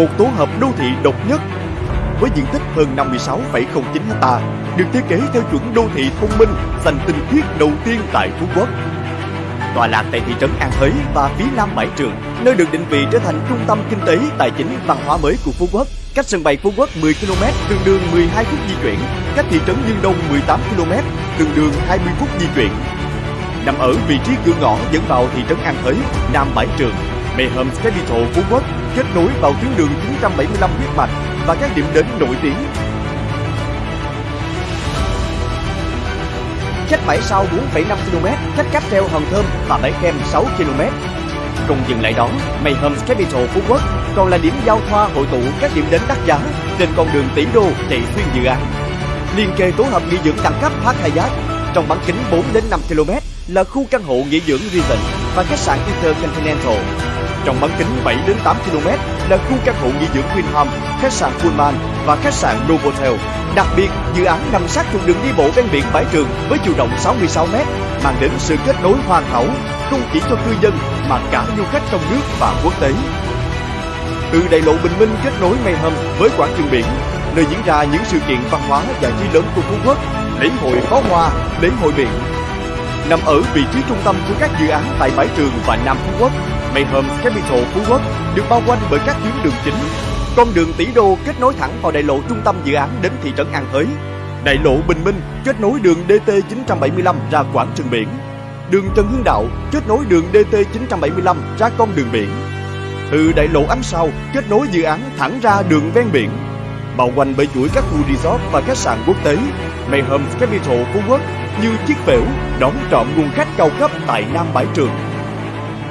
một tổ hợp đô thị độc nhất với diện tích hơn 56,09 ha, được thiết kế theo chuẩn đô thị thông minh xanh tinh khiết đầu tiên tại Phú Quốc. Tọa lạc tại thị trấn An Thới và phía nam bãi trường, nơi được định vị trở thành trung tâm kinh tế, tài chính, văn hóa mới của Phú Quốc. Cách sân bay Phú Quốc 10 km, tương đương 12 phút di chuyển. Cách thị trấn Dương Đông 18 km, tương đương 20 phút di chuyển. Nằm ở vị trí cửa ngõ dẫn vào thị trấn An Thới, nam bãi trường, Mayhem Capital Phú Quốc kết nối vào tuyến đường 975 huyết mạch và các điểm đến nổi tiếng. Cách bãi sau 4,5 km, cách cáp treo Hòn Thơm và bãi kem 6 km. Không dừng lại đó, Mayhem Capital Phú Quốc còn là điểm giao thoa hội tụ các điểm đến đắt giá trên con đường tỷ đô chạy xuyên dự án. Liên kề tổ hợp nghỉ dưỡng đẳng cấp Park Hyatt trong bán kính 4 đến 5 km là khu căn hộ nghỉ dưỡng Regent và khách sạn Intercontinental. Trong bán kính 7 đến 8 km là khu căn hộ nghỉ dưỡng Winham, khách sạn Pullman và khách sạn Novotel. Đặc biệt, dự án nằm sát trục đường đi bộ ven biển bãi trường với chiều rộng 66 m, mang đến sự kết nối hoàn hảo không chỉ cho cư dân mà cả du khách trong nước và quốc tế. Từ đại lộ Bình Minh kết nối Mayhem với quảng trường biển, nơi diễn ra những sự kiện văn hóa giải trí lớn của Phú Quốc, lễ hội pháo hoa, lễ hội biển. Nằm ở vị trí trung tâm của các dự án tại bãi trường và Nam Phú Quốc, Mayhem Capital Phú Quốc được bao quanh bởi các tuyến đường chính. Con đường tỷ đô kết nối thẳng vào đại lộ trung tâm dự án đến thị trấn An Thới. Đại lộ Bình Minh kết nối đường DT975 ra quảng trường biển. Đường Trần Hưng Đạo kết nối đường DT975 ra con đường biển. Từ đại lộ Ánh Sao kết nối dự án thẳng ra đường ven biển. Bao quanh bởi chuỗi các khu resort và khách sạn quốc tế, Mayhem Capital Phú Quốc như chiếc phễu đón trọn nguồn khách cao cấp tại Nam Bãi Trường.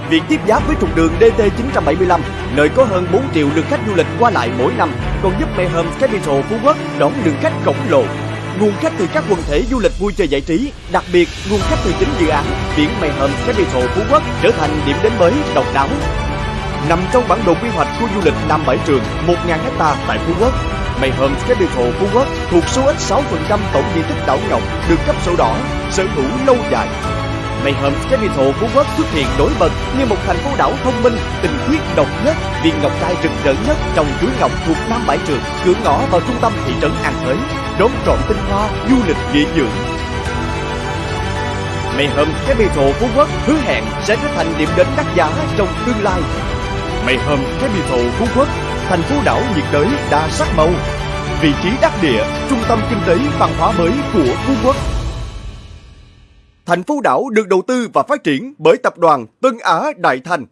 Việc tiếp giáp với trục đường DT975, nơi có hơn 4 triệu lượt khách du lịch qua lại mỗi năm, còn giúp Mayhem Capital Phú Quốc đón lượng khách khổng lồ. Nguồn khách từ các quần thể du lịch vui chơi giải trí, đặc biệt nguồn khách từ chính dự án biển Mayhem Capital Phú Quốc trở thành điểm đến mới độc đáo. Nằm trong bản đồ quy hoạch khu du lịch Nam Bãi Trường 1.000 hecta tại Phú Quốc, Mây Hôm cái biệt hộ Phú Quốc thuộc số ít 6% tổng diện tích đảo ngọc được cấp sổ đỏ, sở hữu lâu dài Mây Hôm cái biệt hộ Phú Quốc xuất hiện nổi bật như một thành phố đảo thông minh, tình khiết độc nhất, viên ngọc trai rực rỡ nhất trong chuỗi ngọc thuộc Nam Bãi Trường, cửa ngõ vào trung tâm thị trấn An Thới, đón trọn tinh hoa du lịch nghỉ dưỡng. Mayhem Capital Phú Quốc hứa hẹn sẽ trở thành điểm đến đắt giá trong tương lai. Mayhem Capital Phú Quốc, thành phố đảo nhiệt đới đa sắc màu, vị trí đắc địa, trung tâm kinh tế văn hóa mới của Phú Quốc. Thành phố đảo được đầu tư và phát triển bởi tập đoàn Tân Á Đại Thành.